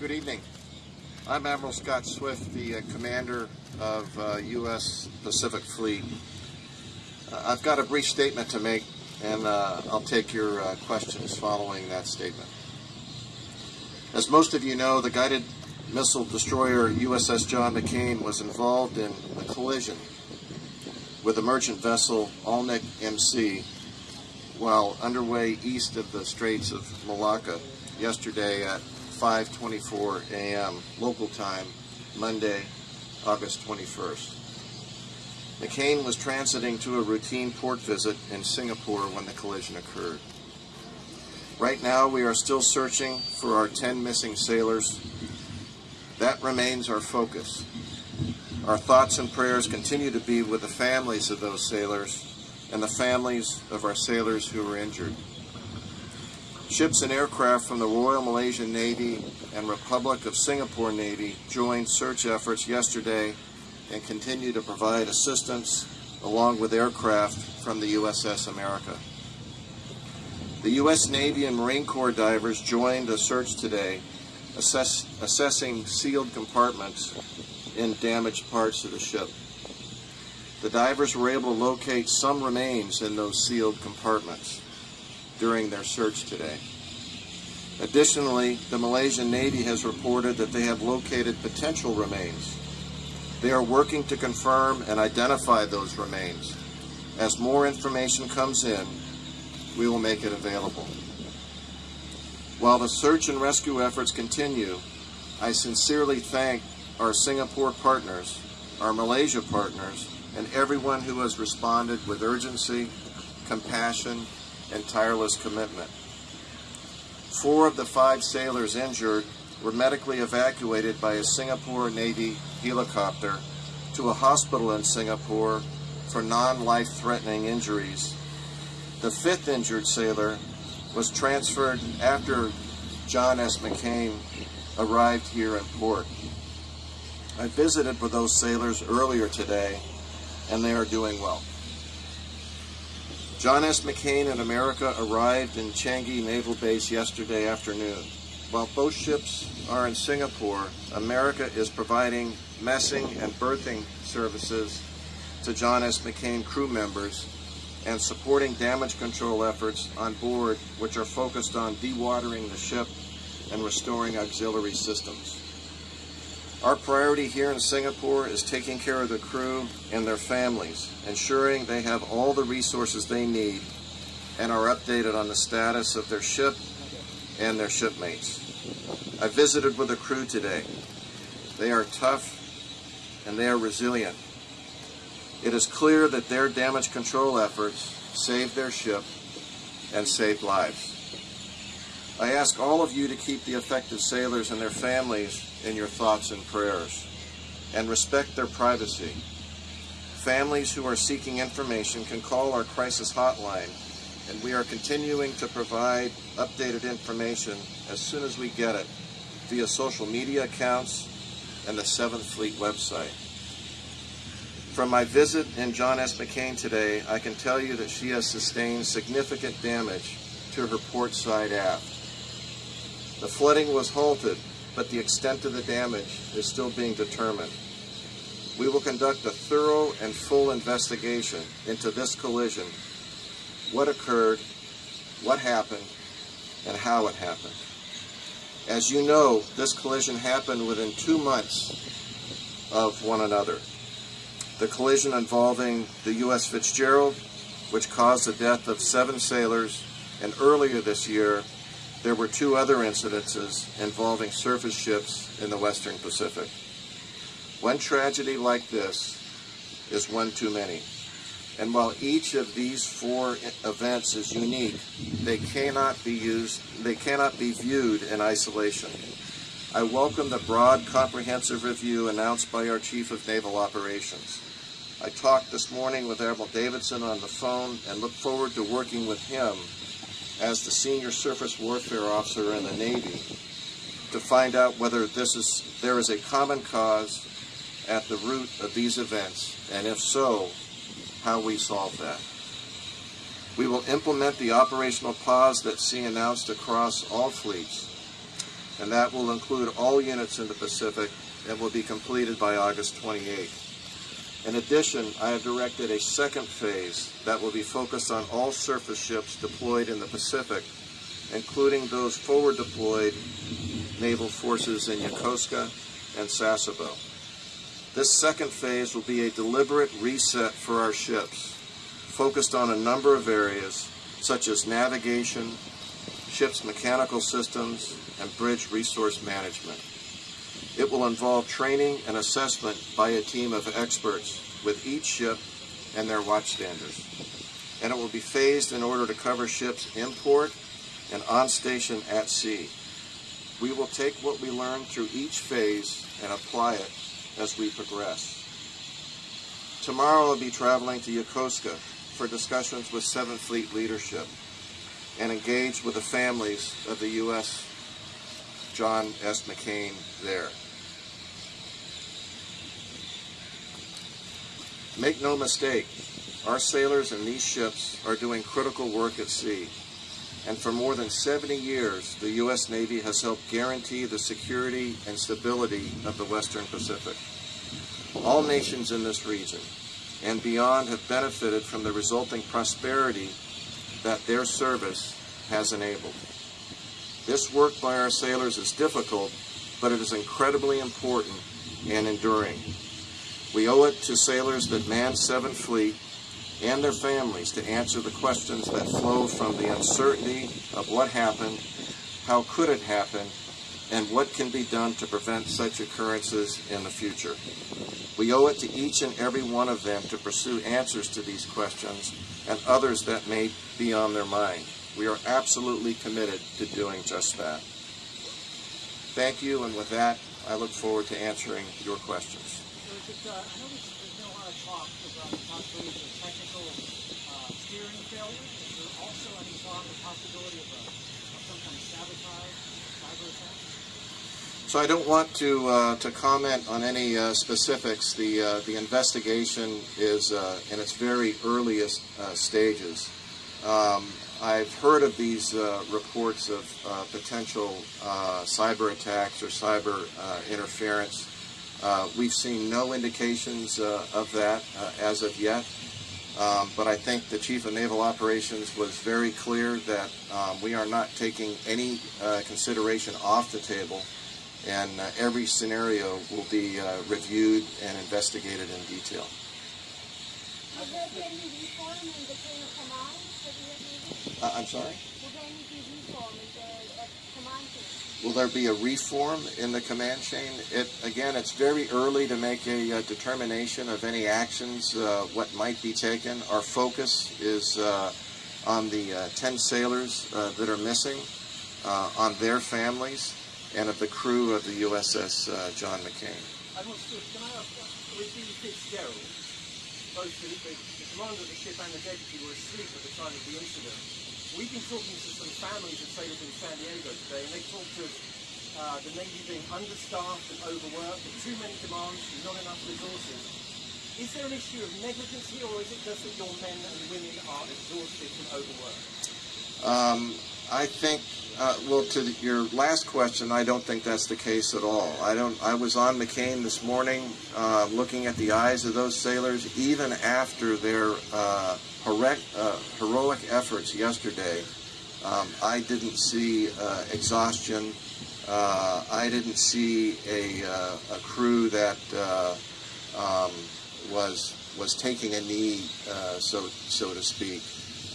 Good evening. I'm Admiral Scott Swift, the uh, commander of uh, U.S. Pacific Fleet. Uh, I've got a brief statement to make, and uh, I'll take your uh, questions following that statement. As most of you know, the guided missile destroyer USS John McCain was involved in a collision with the merchant vessel Alnic MC while underway east of the Straits of Malacca yesterday at 5:24 a.m. local time, Monday, August 21st. McCain was transiting to a routine port visit in Singapore when the collision occurred. Right now, we are still searching for our 10 missing sailors. That remains our focus. Our thoughts and prayers continue to be with the families of those sailors and the families of our sailors who were injured. Ships and aircraft from the Royal Malaysian Navy and Republic of Singapore Navy joined search efforts yesterday and continue to provide assistance along with aircraft from the USS America. The U.S. Navy and Marine Corps divers joined a search today, assess, assessing sealed compartments in damaged parts of the ship. The divers were able to locate some remains in those sealed compartments during their search today. Additionally, the Malaysian Navy has reported that they have located potential remains. They are working to confirm and identify those remains. As more information comes in, we will make it available. While the search and rescue efforts continue, I sincerely thank our Singapore partners, our Malaysia partners, and everyone who has responded with urgency, compassion, and tireless commitment. Four of the five sailors injured were medically evacuated by a Singapore Navy helicopter to a hospital in Singapore for non-life threatening injuries. The fifth injured sailor was transferred after John S. McCain arrived here in port. I visited with those sailors earlier today, and they are doing well. John S. McCain and America arrived in Changi Naval Base yesterday afternoon. While both ships are in Singapore, America is providing messing and berthing services to John S. McCain crew members and supporting damage control efforts on board which are focused on dewatering the ship and restoring auxiliary systems. Our priority here in Singapore is taking care of the crew and their families, ensuring they have all the resources they need and are updated on the status of their ship and their shipmates. I visited with the crew today. They are tough and they are resilient. It is clear that their damage control efforts saved their ship and saved lives. I ask all of you to keep the affected sailors and their families in your thoughts and prayers and respect their privacy. Families who are seeking information can call our crisis hotline and we are continuing to provide updated information as soon as we get it via social media accounts and the 7th Fleet website. From my visit in John S. McCain today, I can tell you that she has sustained significant damage to her port side aft. The flooding was halted, but the extent of the damage is still being determined. We will conduct a thorough and full investigation into this collision, what occurred, what happened, and how it happened. As you know, this collision happened within two months of one another. The collision involving the U.S. Fitzgerald, which caused the death of seven sailors, and earlier this year, there were two other incidences involving surface ships in the Western Pacific. One tragedy like this is one too many. And while each of these four events is unique, they cannot be used, they cannot be viewed in isolation. I welcome the broad, comprehensive review announced by our Chief of Naval Operations. I talked this morning with Admiral Davidson on the phone and look forward to working with him as the senior surface warfare officer in the Navy to find out whether this is there is a common cause at the root of these events, and if so, how we solve that. We will implement the operational pause that sea announced across all fleets, and that will include all units in the Pacific and will be completed by August 28th. In addition, I have directed a second phase that will be focused on all surface ships deployed in the Pacific, including those forward deployed naval forces in Yokosuka and Sasebo. This second phase will be a deliberate reset for our ships, focused on a number of areas such as navigation, ship's mechanical systems, and bridge resource management. It will involve training and assessment by a team of experts with each ship and their watchstanders. And it will be phased in order to cover ships in port and on station at sea. We will take what we learn through each phase and apply it as we progress. Tomorrow I'll be traveling to Yokosuka for discussions with 7th Fleet leadership and engage with the families of the U.S. John S. McCain there. Make no mistake, our sailors in these ships are doing critical work at sea. And for more than 70 years, the U.S. Navy has helped guarantee the security and stability of the Western Pacific. All nations in this region and beyond have benefited from the resulting prosperity that their service has enabled. This work by our sailors is difficult, but it is incredibly important and enduring. We owe it to sailors that man 7th Fleet and their families to answer the questions that flow from the uncertainty of what happened, how could it happen, and what can be done to prevent such occurrences in the future. We owe it to each and every one of them to pursue answers to these questions and others that may be on their mind. We are absolutely committed to doing just that. Thank you, and with that, I look forward to answering your questions. But uh, I know there's, been a lot of talk about the possibility of technical uh, steering failure. Is there also any thought the possibility of, a, of some kind of sabotage, cyber attack? So I don't want to uh, to comment on any uh, specifics. The uh, the investigation is uh, in its very earliest uh, stages. Um, I've heard of these uh, reports of potential cyber attacks or cyber interference. Uh, we've seen no indications uh, of that uh, as of yet, um, but I think the Chief of Naval Operations was very clear that um, we are not taking any uh, consideration off the table, and uh, every scenario will be uh, reviewed and investigated in detail. I'm there be any reform in the chain of command for the Navy? I'm sorry? Will there be reform in the uh, command chain? Will there be a reform in the command chain? It, again, it's very early to make a, uh determination of any actions, uh, what might be taken. Our focus is uh, on the uh, 10 sailors uh, that are missing, on their families, and of the crew of the USS John McCain. Can I ask, with the Fitzgerald, both the, the commander of the ship and the deputy were asleep at the time of the incident. We've been talking to some families of sailors in San Diego today, and they talked of uh, the Navy being understaffed and overworked, with too many demands, and not enough resources. Is there an issue of negligence here, or is it just that your men and women are exhausted and overworked? Um, I think, uh, well, to the, your last question, I don't think that's the case at all. I don't. I was on McCain this morning, uh, looking at the eyes of those sailors, even after their uh, heroic, uh, heroic efforts yesterday, um, I didn't see uh, exhaustion. Uh, I didn't see a, uh, a crew that uh, um, was was taking a knee, uh, so so to speak.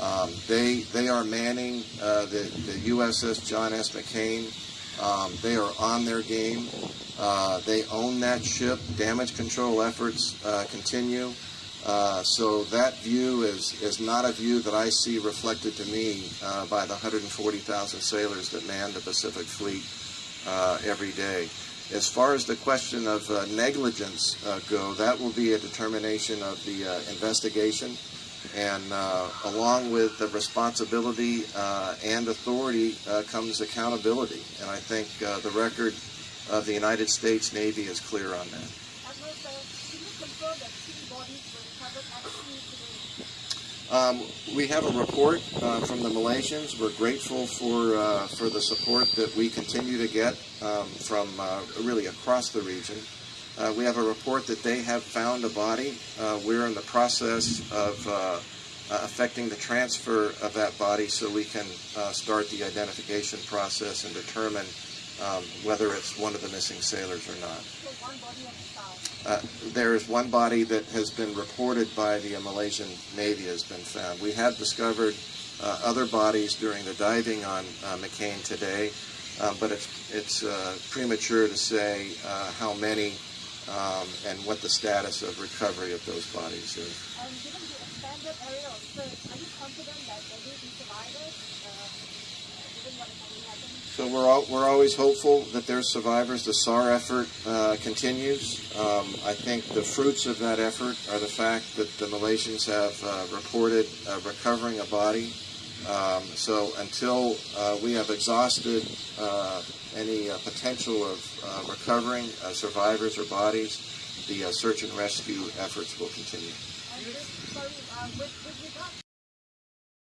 Um, they they are manning the the USS John S. McCain. Um, they are on their game. they own that ship. Damage control efforts continue. Uh, so that view is, is not a view that I see reflected to me uh, by the 140,000 sailors that man the Pacific Fleet uh, every day. As far as the question of uh, negligence uh, go, that will be a determination of the investigation. And along with the responsibility and authority comes accountability. And I think the record of the United States Navy is clear on that. can you confirm that three bodies were recovered at sea today? Um, we have a report uh, from the Malaysians. We're grateful for uh, for the support that we continue to get um, from uh, really across the region. Uh, we have a report that they have found a body. Uh, we're in the process of uh, affecting the transfer of that body so we can start the identification process and determine um, whether it's one of the missing sailors or not. Uh, there is one body that has been reported by the Malaysian Navy has been found. We have discovered uh, other bodies during the diving on uh, McCain today, um, but it's it's uh, premature to say uh, how many um, and what the status of recovery of those bodies is. And given the expanded area of search, are you confident that there will be survivors, uh, given what has? So we're all, we're always hopeful that there's survivors. The SAR effort uh, continues. Um, I think the fruits of that effort are the fact that the Malaysians have uh, reported uh, recovering a body. Um, so until uh, we have exhausted uh, any uh, potential of recovering survivors or bodies, the search and rescue efforts will continue.